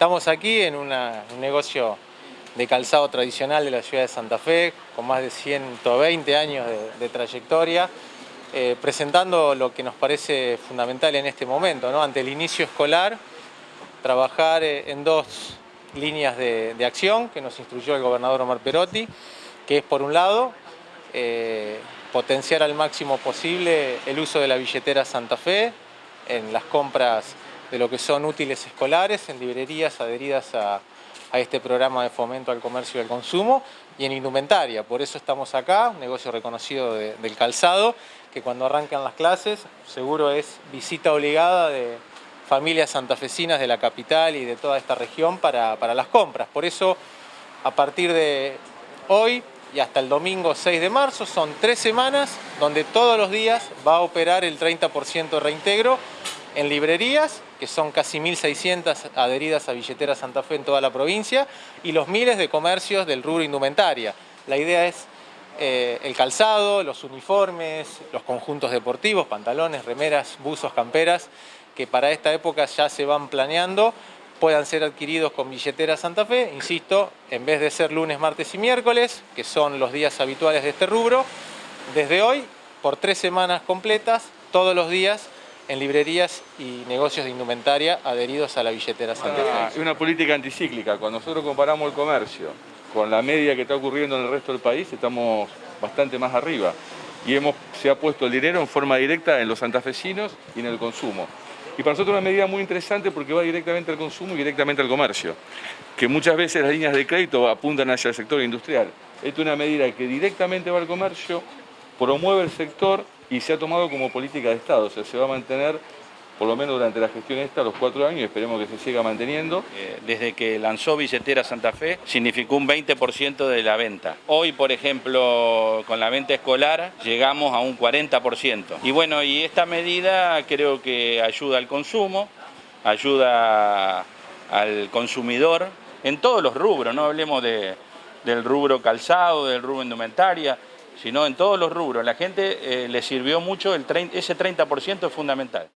Estamos aquí en un negocio de calzado tradicional de la ciudad de Santa Fe, con más de 120 años de, trayectoria, eh, presentando lo que nos parece fundamental en este momento, ante el inicio escolar, trabajar eh, en dos líneas de, acción que nos instruyó el gobernador Omar Perotti, que es por un lado, eh, potenciar al máximo posible el uso de la billetera Santa Fe en las compras de lo que son útiles escolares, en librerías adheridas a, este programa de fomento al comercio y al consumo y en indumentaria. Por eso estamos acá, un negocio reconocido del calzado, que cuando arrancan las clases seguro es visita obligada de familias santafesinas de la capital y de toda esta región para, para las compras. Por eso, a partir de hoy y hasta el domingo 6 de marzo, son tres semanas donde todos los días va a operar el 30% de reintegro en librerías, que son casi 1.600 adheridas a Billetera Santa Fe en toda la provincia, y los miles de comercios del rubro indumentaria. La idea es eh, el calzado, los uniformes, los conjuntos deportivos, pantalones, remeras, buzos, camperas, que para esta época ya se van planeando, puedan ser adquiridos con billetera Santa Fe, insisto, en vez de ser lunes, martes y miércoles, que son los días habituales de este rubro, desde hoy, por tres semanas completas, todos los días, en librerías y negocios de indumentaria adheridos a la billetera Santa Fe. Es una política anticíclica. Cuando nosotros comparamos el comercio con la media que está ocurriendo en el resto del país, estamos bastante más arriba. Y hemos, se ha puesto el dinero en forma directa en los santafesinos y en el consumo. Y para nosotros es una medida muy interesante porque va directamente al consumo y directamente al comercio, que muchas veces las líneas de crédito apuntan hacia el sector industrial. Esta es una medida que directamente va al comercio, promueve el sector y se ha tomado como política de Estado, o sea, se va a mantener por lo menos durante la gestión esta, los cuatro años, esperemos que se siga manteniendo. Eh, desde que lanzó Billetera Santa Fe, significó un 20% de la venta. Hoy, por ejemplo, con la venta escolar, llegamos a un 40%. Y bueno, y esta medida creo que ayuda al consumo, ayuda al consumidor, en todos los rubros, no hablemos de, del rubro calzado, del rubro indumentaria, sino en todos los rubros. La gente eh, le sirvió mucho, ese 30% es fundamental.